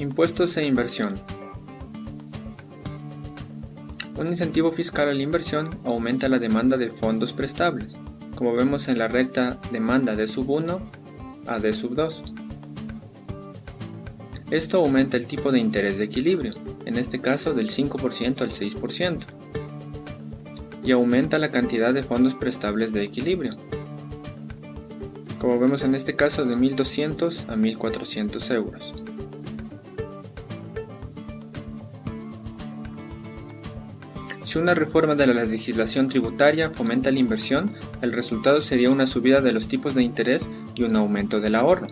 Impuestos e inversión. Un incentivo fiscal a la inversión aumenta la demanda de fondos prestables, como vemos en la recta demanda de sub 1 a D sub 2. Esto aumenta el tipo de interés de equilibrio, en este caso del 5% al 6%, y aumenta la cantidad de fondos prestables de equilibrio, como vemos en este caso de 1.200 a 1.400 euros. Si una reforma de la legislación tributaria fomenta la inversión, el resultado sería una subida de los tipos de interés y un aumento del ahorro.